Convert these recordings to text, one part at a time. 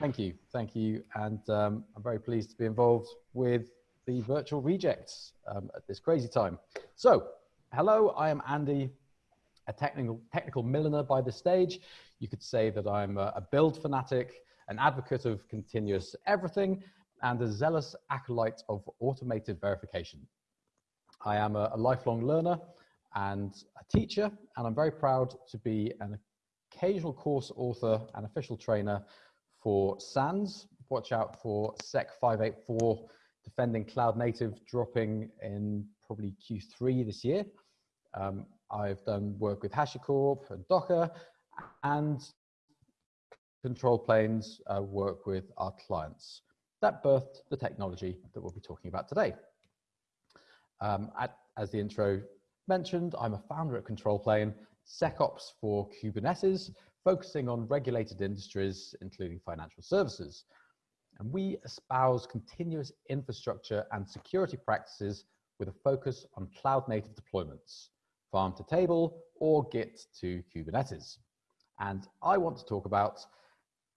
Thank you, thank you. And um, I'm very pleased to be involved with the virtual Rejekts um, at this crazy time. So, hello, I am Andy, a technical, technical milliner by this stage. You could say that I'm a, a build fanatic, an advocate of continuous everything, and a zealous acolyte of automated verification. I am a, a lifelong learner and a teacher, and I'm very proud to be an occasional course author and official trainer for SANS. Watch out for SEC 584 defending cloud native dropping in probably Q3 this year. Um, I've done work with HashiCorp and Docker and control planes uh, work with our clients. That birthed the technology that we'll be talking about today. Um, at, as the intro mentioned, I'm a founder at Control Plane, SecOps for Kubernetes, focusing on regulated industries, including financial services. And we espouse continuous infrastructure and security practices with a focus on cloud native deployments, farm to table or Git to Kubernetes. And I want to talk about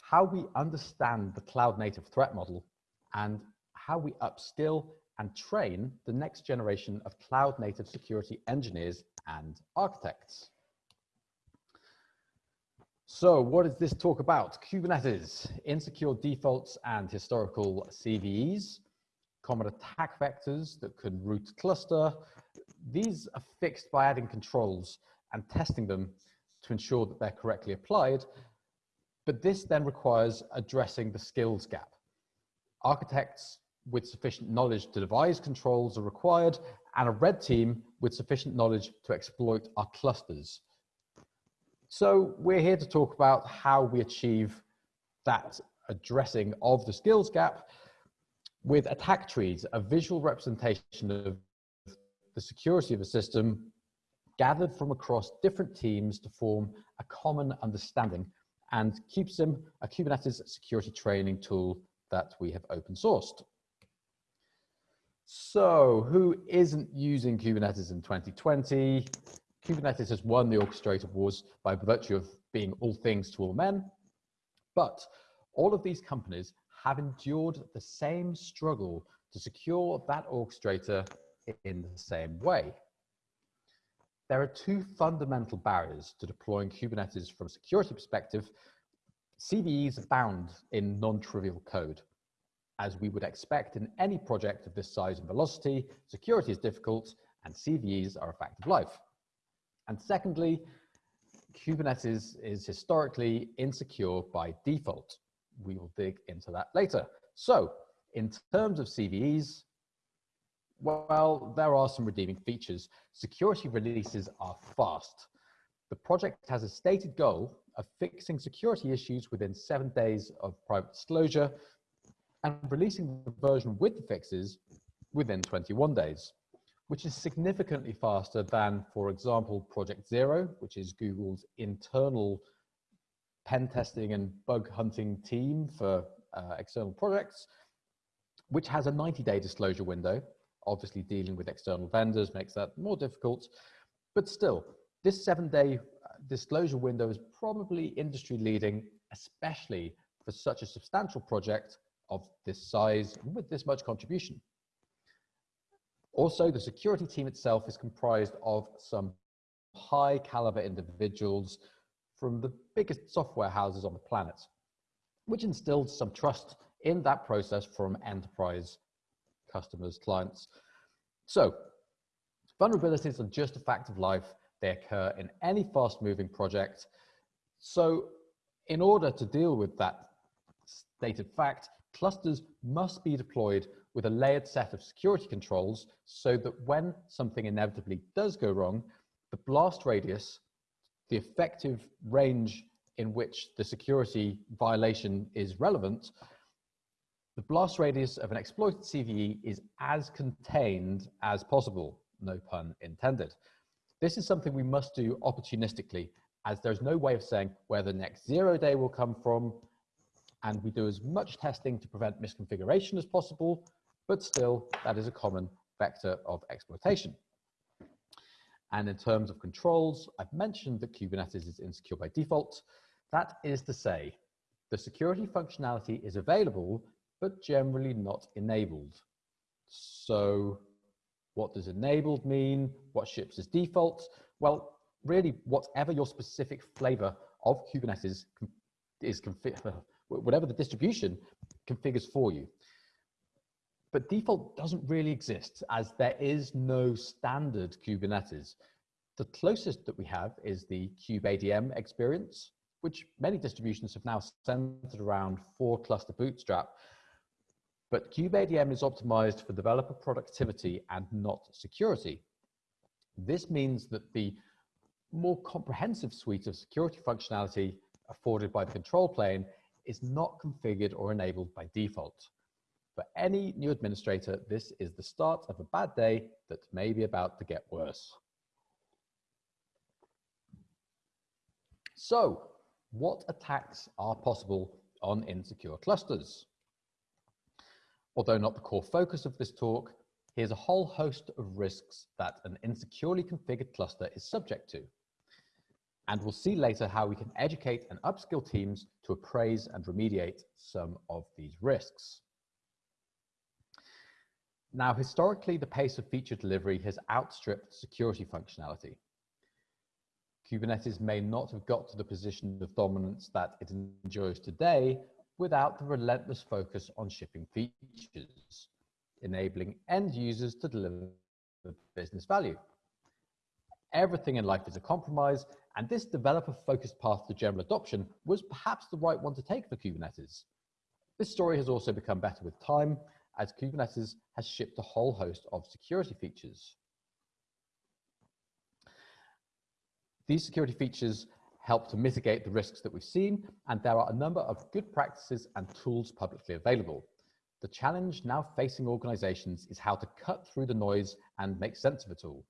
how we understand the cloud native threat model and how we upskill and train the next generation of cloud native security engineers and architects. So what is this talk about? Kubernetes, insecure defaults and historical CVEs, common attack vectors that can root cluster. These are fixed by adding controls and testing them to ensure that they're correctly applied. But this then requires addressing the skills gap. Architects with sufficient knowledge to devise controls are required and a red team with sufficient knowledge to exploit our clusters. So we're here to talk about how we achieve that addressing of the skills gap with attack trees, a visual representation of the security of a system gathered from across different teams to form a common understanding and KubeSim, a Kubernetes security training tool that we have open sourced. So who isn't using Kubernetes in 2020? Kubernetes has won the orchestrator wars by virtue of being all things to all men. But all of these companies have endured the same struggle to secure that orchestrator in the same way. There are two fundamental barriers to deploying Kubernetes from a security perspective. CVEs abound in non-trivial code. As we would expect in any project of this size and velocity, security is difficult and CVEs are a fact of life. And secondly, Kubernetes is historically insecure by default. We will dig into that later. So in terms of CVEs, well, there are some redeeming features. Security releases are fast. The project has a stated goal of fixing security issues within seven days of private disclosure and releasing the version with the fixes within 21 days which is significantly faster than, for example, Project Zero, which is Google's internal pen testing and bug hunting team for uh, external projects, which has a 90-day disclosure window. Obviously, dealing with external vendors makes that more difficult, but still, this seven-day uh, disclosure window is probably industry-leading, especially for such a substantial project of this size with this much contribution. Also, the security team itself is comprised of some high caliber individuals from the biggest software houses on the planet, which instilled some trust in that process from enterprise customers, clients. So vulnerabilities are just a fact of life. They occur in any fast moving project. So in order to deal with that stated fact, clusters must be deployed with a layered set of security controls so that when something inevitably does go wrong, the blast radius, the effective range in which the security violation is relevant, the blast radius of an exploited CVE is as contained as possible, no pun intended. This is something we must do opportunistically as there's no way of saying where the next zero day will come from, and we do as much testing to prevent misconfiguration as possible, but still that is a common vector of exploitation. And in terms of controls, I've mentioned that Kubernetes is insecure by default. That is to say, the security functionality is available, but generally not enabled. So what does enabled mean? What ships as default? Well, really whatever your specific flavor of Kubernetes is whatever the distribution configures for you. But default doesn't really exist as there is no standard Kubernetes. The closest that we have is the kubeadm experience, which many distributions have now centered around for cluster bootstrap. But kubeadm is optimized for developer productivity and not security. This means that the more comprehensive suite of security functionality afforded by the control plane is not configured or enabled by default. For any new administrator, this is the start of a bad day that may be about to get worse. So, what attacks are possible on insecure clusters? Although not the core focus of this talk, here's a whole host of risks that an insecurely configured cluster is subject to. And we'll see later how we can educate and upskill teams to appraise and remediate some of these risks. Now, historically, the pace of feature delivery has outstripped security functionality. Kubernetes may not have got to the position of dominance that it enjoys today without the relentless focus on shipping features, enabling end users to deliver business value. Everything in life is a compromise, and this developer-focused path to general adoption was perhaps the right one to take for Kubernetes. This story has also become better with time, as Kubernetes has shipped a whole host of security features. These security features help to mitigate the risks that we've seen, and there are a number of good practices and tools publicly available. The challenge now facing organizations is how to cut through the noise and make sense of it all.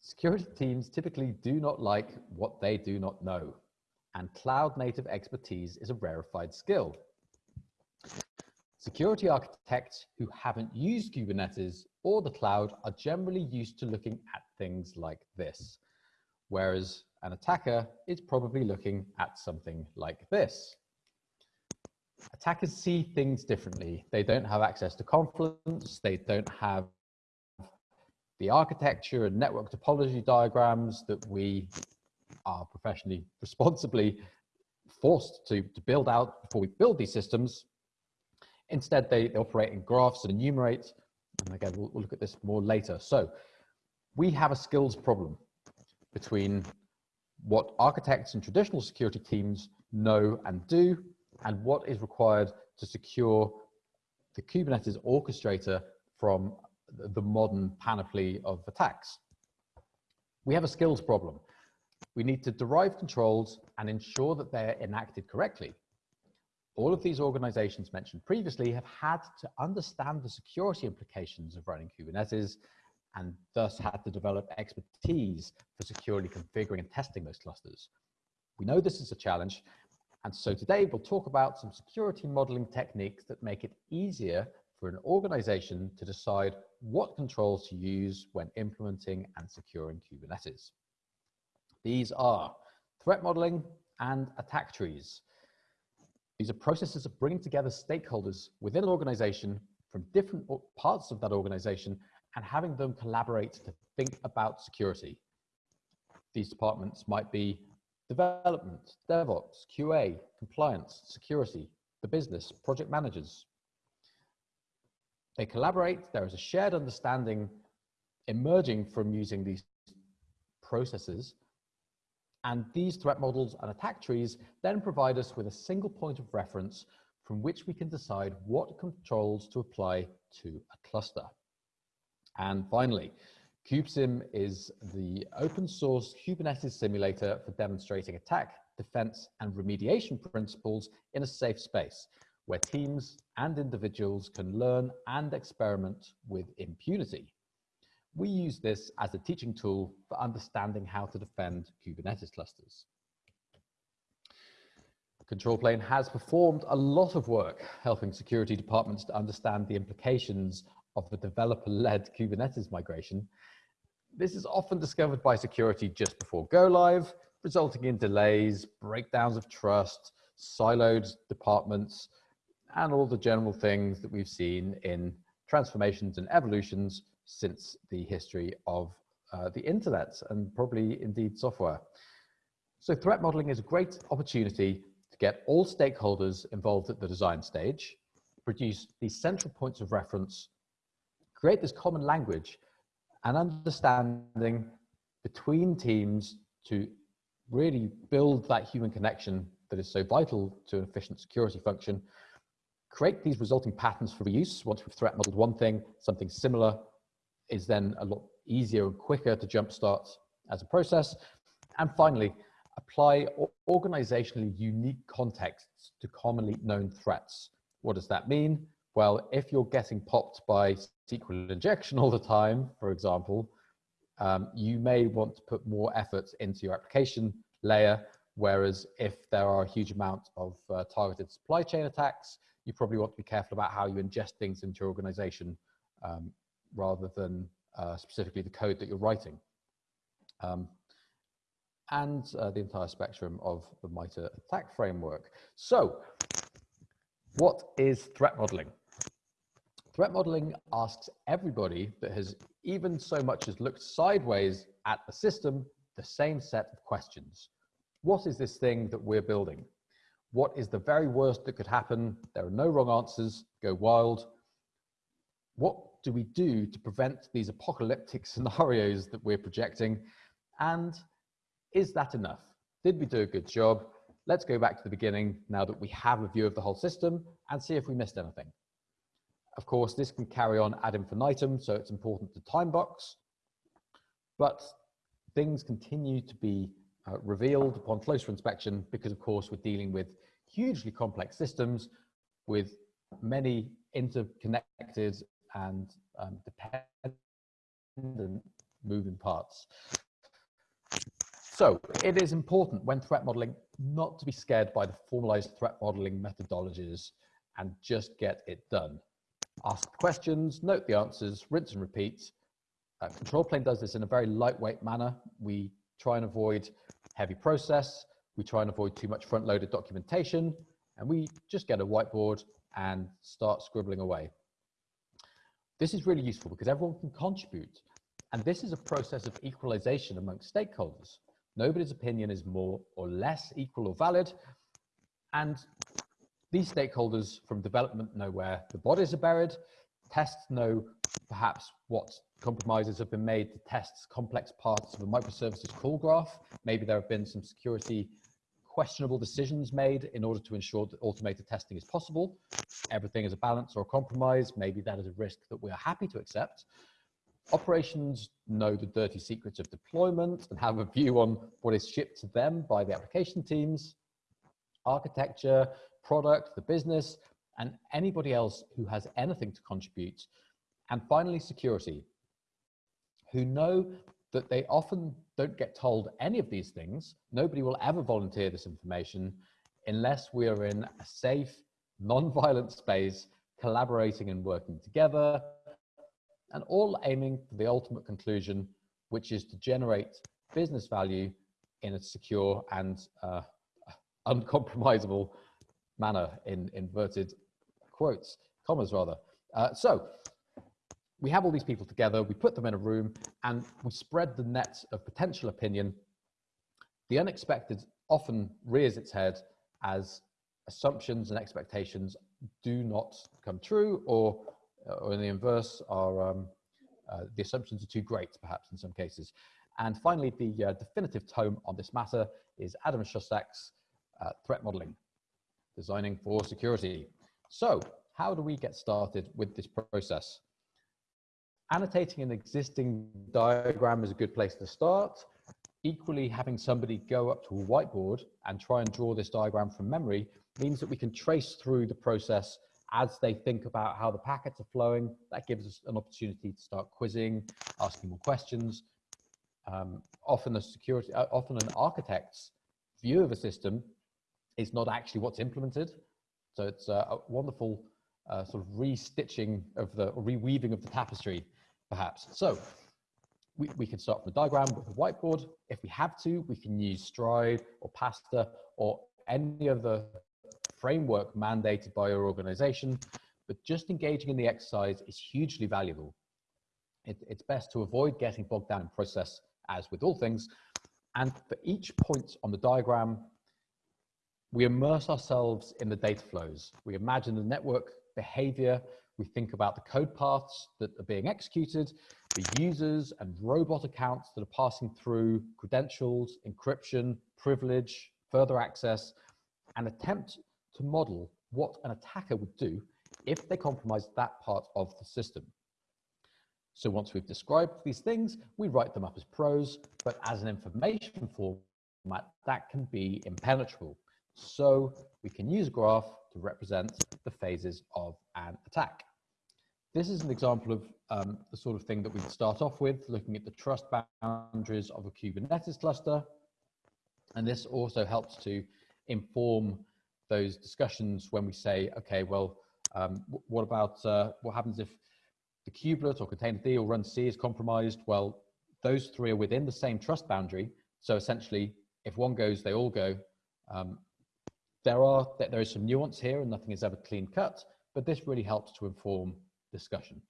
Security teams typically do not like what they do not know, and cloud native expertise is a rarefied skill. Security architects who haven't used Kubernetes or the cloud are generally used to looking at things like this, whereas an attacker is probably looking at something like this. Attackers see things differently. They don't have access to Confluence. They don't have the architecture and network topology diagrams that we are professionally responsibly forced to, to build out before we build these systems. Instead, they, they operate in graphs and enumerate. And again, we'll, we'll look at this more later. So we have a skills problem between what architects and traditional security teams know and do, and what is required to secure the Kubernetes orchestrator from the modern panoply of attacks. We have a skills problem. We need to derive controls and ensure that they're enacted correctly. All of these organizations mentioned previously have had to understand the security implications of running Kubernetes and thus had to develop expertise for securely configuring and testing those clusters. We know this is a challenge, and so today we'll talk about some security modeling techniques that make it easier for an organization to decide what controls to use when implementing and securing Kubernetes. These are threat modeling and attack trees. These are processes of bringing together stakeholders within an organization from different parts of that organization and having them collaborate to think about security. These departments might be development, DevOps, QA, compliance, security, the business, project managers, they collaborate. There is a shared understanding emerging from using these processes. And these threat models and attack trees then provide us with a single point of reference from which we can decide what controls to apply to a cluster. And finally, KubeSim is the open source Kubernetes simulator for demonstrating attack, defense, and remediation principles in a safe space where teams and individuals can learn and experiment with impunity. We use this as a teaching tool for understanding how to defend Kubernetes clusters. Control Plane has performed a lot of work helping security departments to understand the implications of the developer-led Kubernetes migration. This is often discovered by security just before go live, resulting in delays, breakdowns of trust, siloed departments, and all the general things that we've seen in transformations and evolutions since the history of uh, the internet and probably indeed software. So threat modeling is a great opportunity to get all stakeholders involved at the design stage, produce these central points of reference, create this common language and understanding between teams to really build that human connection that is so vital to an efficient security function, create these resulting patterns for reuse. Once we've threat modeled one thing, something similar is then a lot easier and quicker to jumpstart as a process. And finally, apply organizationally unique contexts to commonly known threats. What does that mean? Well, if you're getting popped by SQL injection all the time, for example, um, you may want to put more effort into your application layer. Whereas if there are a huge amount of uh, targeted supply chain attacks, you probably want to be careful about how you ingest things into your organization um, rather than uh, specifically the code that you're writing. Um, and uh, the entire spectrum of the MITRE ATT&CK framework. So what is threat modeling? Threat modeling asks everybody that has even so much as looked sideways at the system the same set of questions. What is this thing that we're building? What is the very worst that could happen? There are no wrong answers, go wild. What do we do to prevent these apocalyptic scenarios that we're projecting? And is that enough? Did we do a good job? Let's go back to the beginning now that we have a view of the whole system and see if we missed anything. Of course, this can carry on ad infinitum, so it's important to time box, but things continue to be uh, revealed upon closer inspection because, of course, we're dealing with hugely complex systems with many interconnected and um, dependent moving parts. So it is important when threat modeling not to be scared by the formalized threat modeling methodologies and just get it done. Ask questions, note the answers, rinse and repeat. Uh, control plane does this in a very lightweight manner. We try and avoid heavy process. We try and avoid too much front-loaded documentation, and we just get a whiteboard and start scribbling away. This is really useful because everyone can contribute, and this is a process of equalization amongst stakeholders. Nobody's opinion is more or less equal or valid, and these stakeholders from development know where the bodies are buried, tests know perhaps what compromises have been made to test complex parts of a microservices call graph. Maybe there have been some security questionable decisions made in order to ensure that automated testing is possible. Everything is a balance or a compromise. Maybe that is a risk that we are happy to accept. Operations know the dirty secrets of deployment and have a view on what is shipped to them by the application teams. Architecture, product, the business, and anybody else who has anything to contribute. And finally, security, who know that they often don't get told any of these things. Nobody will ever volunteer this information unless we are in a safe, non-violent space, collaborating and working together, and all aiming for the ultimate conclusion, which is to generate business value in a secure and uh, uncompromisable manner in inverted quotes, commas rather. Uh, so we have all these people together, we put them in a room and we spread the net of potential opinion. The unexpected often rears its head as assumptions and expectations do not come true or, or in the inverse are um, uh, the assumptions are too great perhaps in some cases. And finally, the uh, definitive tome on this matter is Adam Shostack's uh, threat modeling, designing for security. So how do we get started with this process? Annotating an existing diagram is a good place to start. Equally, having somebody go up to a whiteboard and try and draw this diagram from memory means that we can trace through the process as they think about how the packets are flowing. That gives us an opportunity to start quizzing, asking more questions. Um, often a security, uh, often an architect's view of a system is not actually what's implemented. So it's a, wonderful uh, sort of restitching of the, reweaving of the tapestry, perhaps. So we, we can start from a diagram with a whiteboard. If we have to, we can use STRIDE or PASTA or any other framework mandated by your organization, but just engaging in the exercise is hugely valuable. It, it's best to avoid getting bogged down in process as with all things. And for each point on the diagram, we immerse ourselves in the data flows. We imagine the network behavior. We think about the code paths that are being executed, the users and robot accounts that are passing through credentials, encryption, privilege, further access, and attempt to model what an attacker would do if they compromised that part of the system. So once we've described these things, we write them up as prose, but as an information format, that can be impenetrable. So we can use a graph to represent the phases of an attack. This is an example of um, the sort of thing that we'd start off with, looking at the trust boundaries of a Kubernetes cluster. And this also helps to inform those discussions when we say, okay, well, um, what about, uh, what happens if the kubelet or containerd or runc is compromised? Well, those three are within the same trust boundary. So essentially, if one goes, they all go. Um, there are there is some nuance here, and nothing is ever clean cut, but this really helps to inform discussion.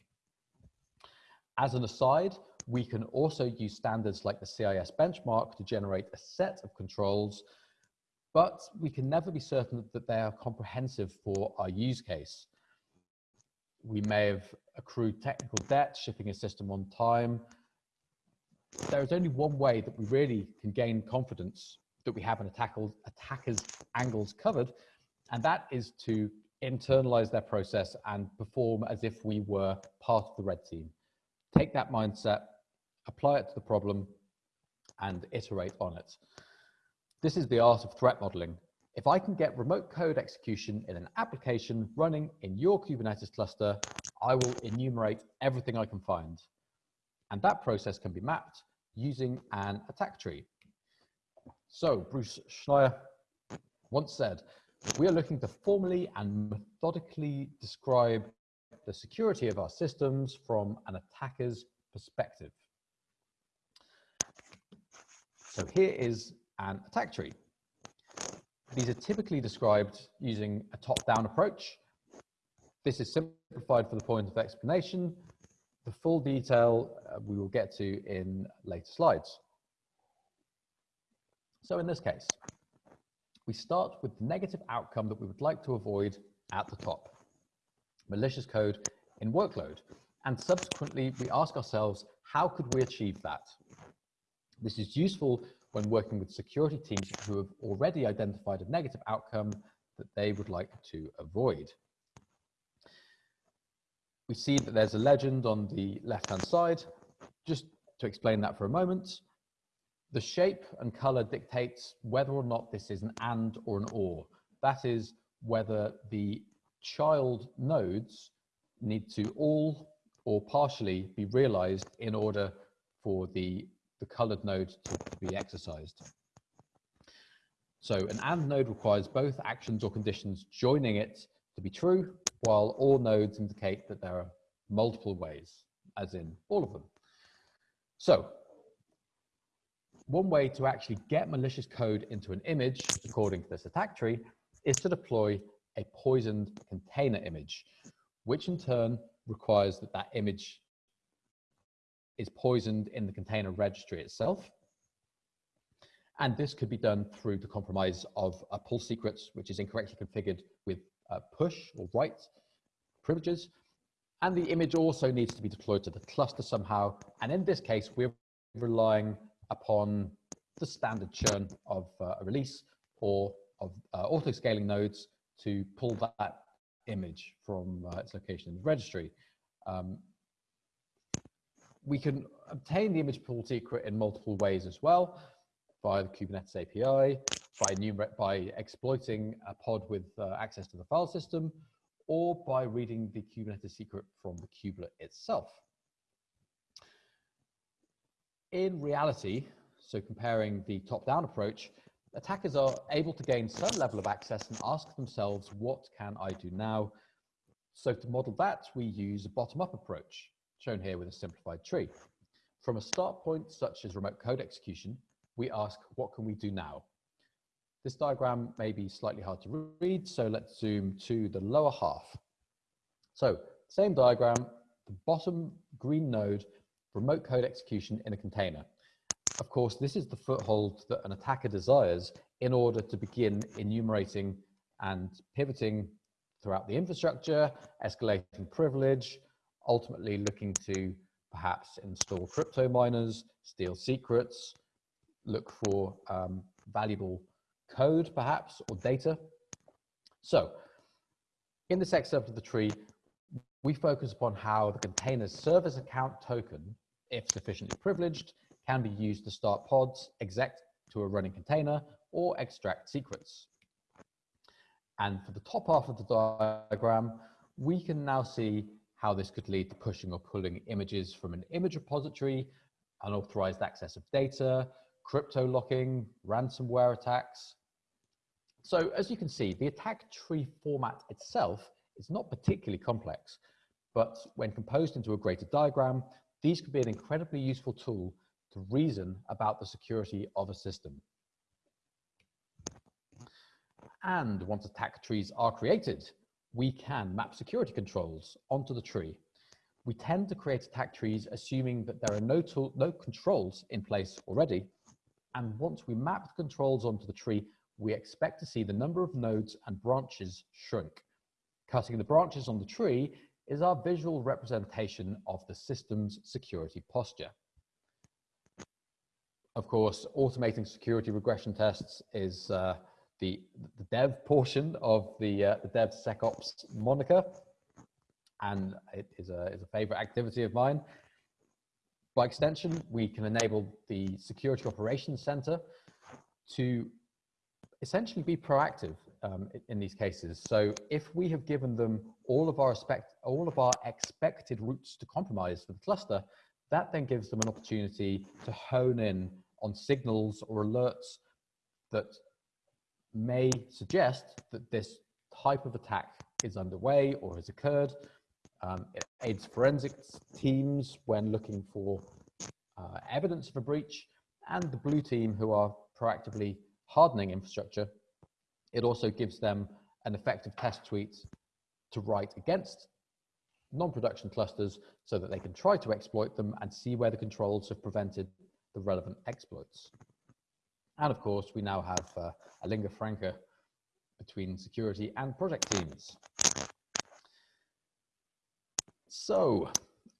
As an aside, we can also use standards like the CIS benchmark to generate a set of controls but we can never be certain that they are comprehensive for our use case. We may have accrued technical debt, shipping a system on time. There is only one way that we really can gain confidence that we have an attack attacker's angles covered, and that is to internalize their process and perform as if we were part of the red team. Take that mindset, apply it to the problem, and iterate on it. This is the art of threat modeling. If I can get remote code execution in an application running in your Kubernetes cluster, I will enumerate everything I can find. And that process can be mapped using an attack tree. So Bruce Schneier once said, we are looking to formally and methodically describe the security of our systems from an attacker's perspective. So here is an attack tree. These are typically described using a top-down approach. This is simplified for the point of explanation. The full detail uh, we will get to in later slides. So in this case, we start with the negative outcome that we would like to avoid at the top, malicious code in workload. And subsequently, we ask ourselves, how could we achieve that? This is useful when working with security teams who have already identified a negative outcome that they would like to avoid. We see that there's a legend on the left-hand side. Just to explain that for a moment, the shape and color dictates whether or not this is an and or an or. That is whether the child nodes need to all or partially be realized in order for the the colored node to, to be exercised. So an AND node requires both actions or conditions joining it to be true, while all nodes indicate that there are multiple ways, as in all of them. So one way to actually get malicious code into an image, according to this attack tree, is to deploy a poisoned container image, which in turn requires that that image is poisoned in the container registry itself. And this could be done through the compromise of a pull secrets, which is incorrectly configured with uh, push or write privileges. And the image also needs to be deployed to the cluster somehow. And in this case, we're relying upon the standard churn of uh, a release or of uh, auto-scaling nodes to pull that image from uh, its location in the registry. Um, we can obtain the image pull secret in multiple ways as well, via the Kubernetes API, by, by exploiting a pod with uh, access to the file system, or by reading the Kubernetes secret from the kubelet itself. In reality, so comparing the top-down approach, attackers are able to gain some level of access and ask themselves, what can I do now? So to model that, we use a bottom-up approach shown here with a simplified tree. From a start point such as remote code execution, we ask, what can we do now? This diagram may be slightly hard to read, so let's zoom to the lower half. So same diagram, the bottom green node, remote code execution in a container. Of course, this is the foothold that an attacker desires in order to begin enumerating and pivoting throughout the infrastructure, escalating privilege, ultimately looking to perhaps install crypto miners, steal secrets, look for um, valuable code perhaps or data. So in the section of the tree, we focus upon how the container's service account token, if sufficiently privileged, can be used to start pods, exec to a running container, or extract secrets. And for the top half of the diagram, we can now see how this could lead to pushing or pulling images from an image repository, unauthorized access of data, crypto locking, ransomware attacks. So as you can see, the attack tree format itself is not particularly complex, but when composed into a greater diagram, these could be an incredibly useful tool to reason about the security of a system. And once attack trees are created, we can map security controls onto the tree. We tend to create attack trees assuming that there are no, tool, no controls in place already. And once we map the controls onto the tree, we expect to see the number of nodes and branches shrink. Cutting the branches on the tree is our visual representation of the system's security posture. Of course, automating security regression tests is uh, the, the dev portion of the, uh, the moniker, and it is a, is a favorite activity of mine. By extension, we can enable the Security Operations Center to essentially be proactive um, in these cases. So if we have given them all of our expect, all of our expected routes to compromise for the cluster, that then gives them an opportunity to hone in on signals or alerts that may suggest that this type of attack is underway or has occurred. Um, it aids forensics teams when looking for uh, evidence of a breach and the blue team who are proactively hardening infrastructure. It also gives them an effective test suite to write against non-production clusters so that they can try to exploit them and see where the controls have prevented the relevant exploits. And of course, we now have uh, a lingua franca between security and project teams. So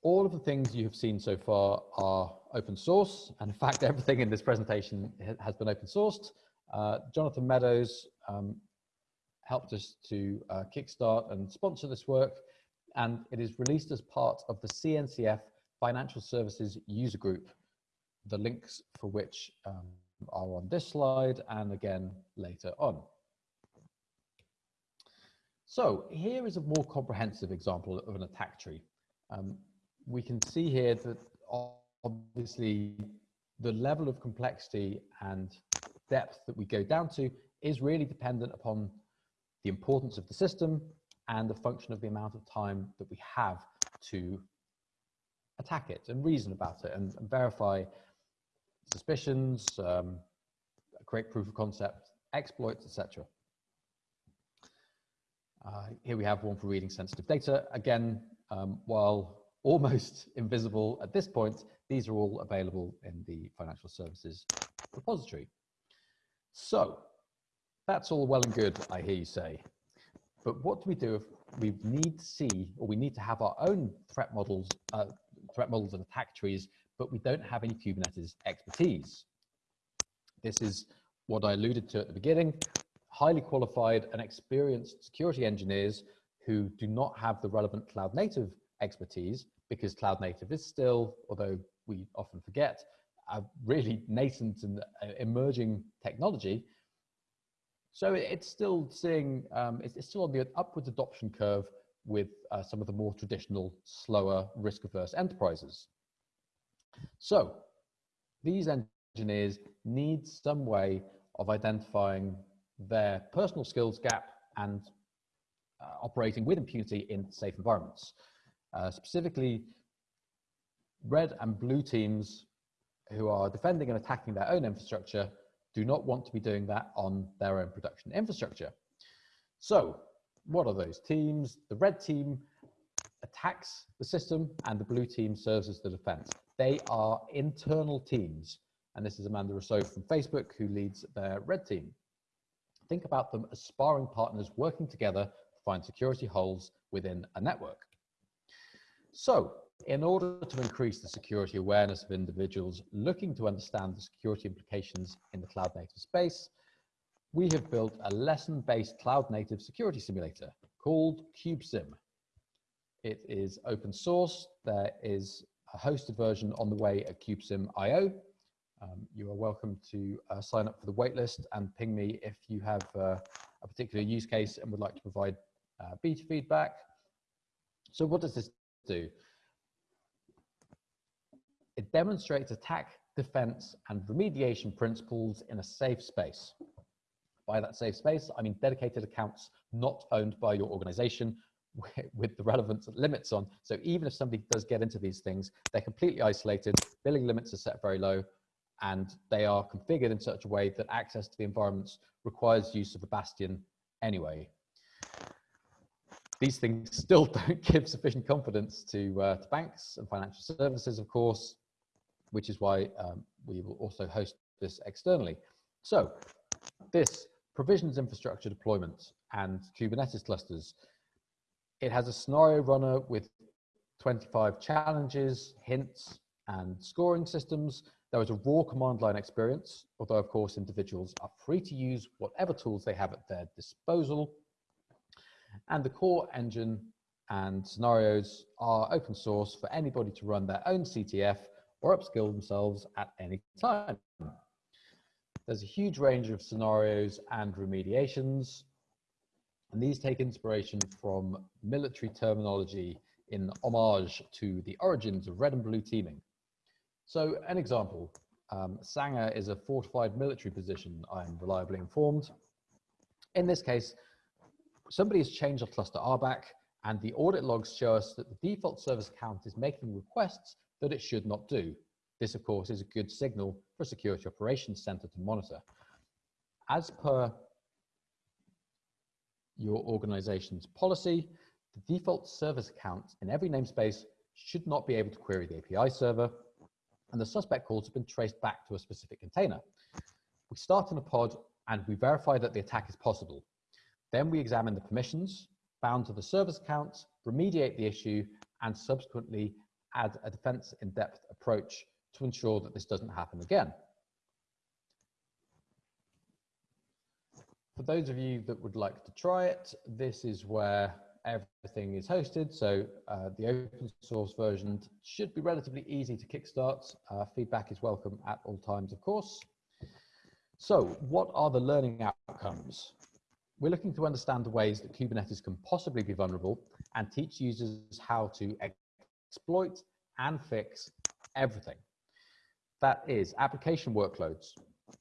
all of the things you have seen so far are open source. And in fact, everything in this presentation has been open sourced. Uh, Jonathan Meadows um, helped us to uh, kickstart and sponsor this work. And it is released as part of the CNCF Financial Services User Group, the links for which um, are on this slide and again later on. So here is a more comprehensive example of an attack tree. Um, we can see here that obviously the level of complexity and depth that we go down to is really dependent upon the importance of the system and the function of the amount of time that we have to attack it and reason about it and, and verify suspicions, um, create proof of concept, exploits, etc. Uh, here we have one for reading sensitive data. Again, um, while almost invisible at this point, these are all available in the financial services repository. So that's all well and good, I hear you say. But what do we do if we need to see, or we need to have our own threat models, uh, threat models and attack trees but we don't have any Kubernetes expertise. This is what I alluded to at the beginning, highly qualified and experienced security engineers who do not have the relevant cloud native expertise because cloud native is still, although we often forget, a really nascent and uh, emerging technology. So it's still seeing, um, it's, still on the upwards adoption curve with uh, some of the more traditional, slower, risk-averse enterprises. So these engineers need some way of identifying their personal skills gap and uh, operating with impunity in safe environments. Uh, specifically, red and blue teams who are defending and attacking their own infrastructure do not want to be doing that on their own production infrastructure. So what are those teams? The red team attacks the system and the blue team serves as the defense. They are internal teams. And this is Amanda Rousseau from Facebook who leads their red team. Think about them as sparring partners working together to find security holes within a network. So in order to increase the security awareness of individuals looking to understand the security implications in the cloud native space, we have built a lesson-based cloud native security simulator called KubeSim. It is open source. There is a hosted version on the way at KubeSim.io. Um, you are welcome to uh, sign up for the waitlist and ping me if you have uh, a particular use case and would like to provide uh, beta feedback. So what does this do? It demonstrates attack, defense, and remediation principles in a safe space. By that safe space, I mean dedicated accounts not owned by your organization with the relevant limits on. So even if somebody does get into these things, they're completely isolated, billing limits are set very low, and they are configured in such a way that access to the environments requires use of a bastion anyway. These things still don't give sufficient confidence to, uh, to banks and financial services, of course, which is why um, we will also host this externally. So this provisions infrastructure deployment and Kubernetes clusters, it has a scenario runner with 25 challenges, hints, and scoring systems. There is a raw command line experience, although of course individuals are free to use whatever tools they have at their disposal. And the core engine and scenarios are open source for anybody to run their own CTF or upskill themselves at any time. There's a huge range of scenarios and remediations, and these take inspiration from military terminology in homage to the origins of red and blue teaming. So an example, um, Sangar is a fortified military position, I'm reliably informed. In this case, somebody has changed a cluster RBAC and the audit logs show us that the default service account is making requests that it should not do. This, of course, is a good signal for security operations center to monitor. As per your organization's policy, the default service account in every namespace should not be able to query the API server, and the suspect calls have been traced back to a specific container. We start in a pod and we verify that the attack is possible. Then we examine the permissions bound to the service accounts, remediate the issue, and subsequently add a defense in-depth approach to ensure that this doesn't happen again. For those of you that would like to try it, this is where everything is hosted. So uh, the open source version should be relatively easy to kickstart. Uh, feedback is welcome at all times, of course. So what are the learning outcomes? We're looking to understand the ways that Kubernetes can possibly be vulnerable and teach users how to exploit and fix everything. That is application workloads,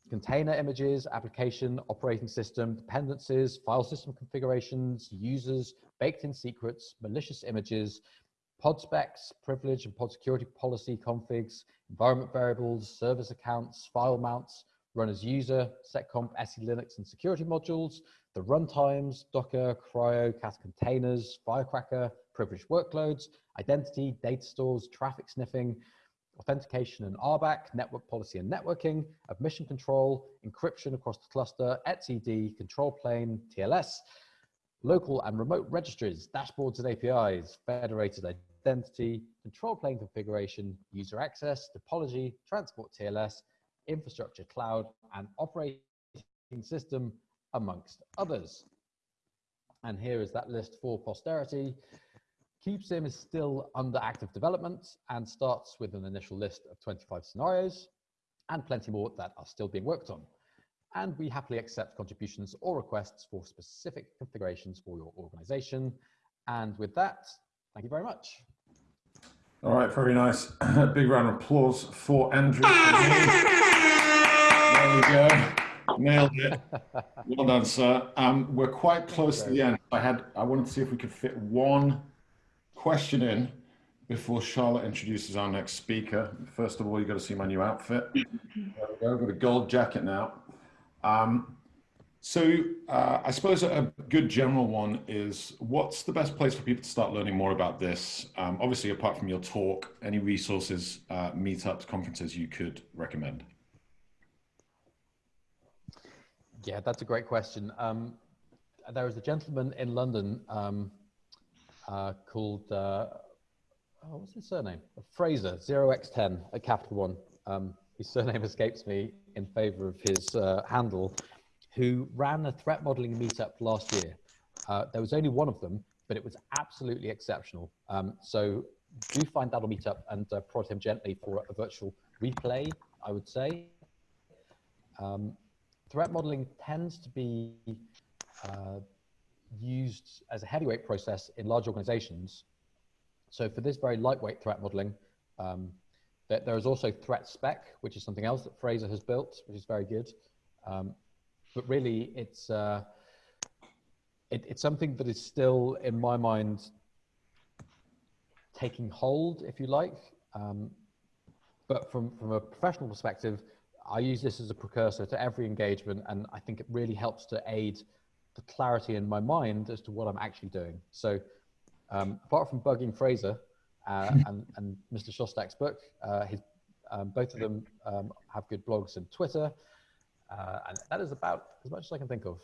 container images, application, operating system, dependencies, file system configurations, users, baked in secrets, malicious images, pod specs, privilege and pod security policy configs, environment variables, service accounts, file mounts, run as user, seccomp, SELinux and security modules, the runtimes, Docker, CRI-O, Kata containers, Firecracker, privileged workloads, identity, data stores, traffic sniffing, authentication and RBAC, network policy and networking, admission control, encryption across the cluster, etcd, control plane, TLS, local and remote registries, dashboards and APIs, federated identity, control plane configuration, user access, topology, transport TLS, infrastructure cloud, and operating system, amongst others. And here is that list for posterity. KubeSim is still under active development and starts with an initial list of 25 scenarios and plenty more that are still being worked on. And we happily accept contributions or requests for specific configurations for your organization. And with that, thank you very much. All right, very nice. Big round of applause for Andrew. there we go. Nailed it. Well done, sir. Um, we're quite close to the end. I had I wanted to see if we could fit one question in, before Charlotte introduces our next speaker, first of all, you've got to see my new outfit. There we go, I've got a gold jacket now. Um, so uh, I suppose a good general one is what's the best place for people to start learning more about this? Um, obviously, apart from your talk, any resources, uh, meetups, conferences you could recommend? Yeah, that's a great question. Um, there is a gentleman in London um, uh, called, uh, oh, what's his surname? Fraser, 0x10, a capital one. Um, his surname escapes me in favor of his uh, handle who ran a threat modeling meetup last year. Uh, there was only one of them, but it was absolutely exceptional. Um, so do find that on Meetup and uh, prod him gently for a virtual replay, I would say. Um, threat modeling tends to be uh, used as a heavyweight process in large organizations. So for this very lightweight threat modeling, um, there, there is also ThreatSpec, which is something else that Fraser has built, which is very good. Um, but really it's uh, it, it's something that is still in my mind taking hold, if you like. Um, but from from a professional perspective, I use this as a precursor to every engagement, and I think it really helps to aid the clarity in my mind as to what I'm actually doing. So, um, apart from bugging Fraser uh, and, and Mr. Shostack's book, uh, his, um, both of them um, have good blogs and Twitter. Uh, and that is about as much as I can think of.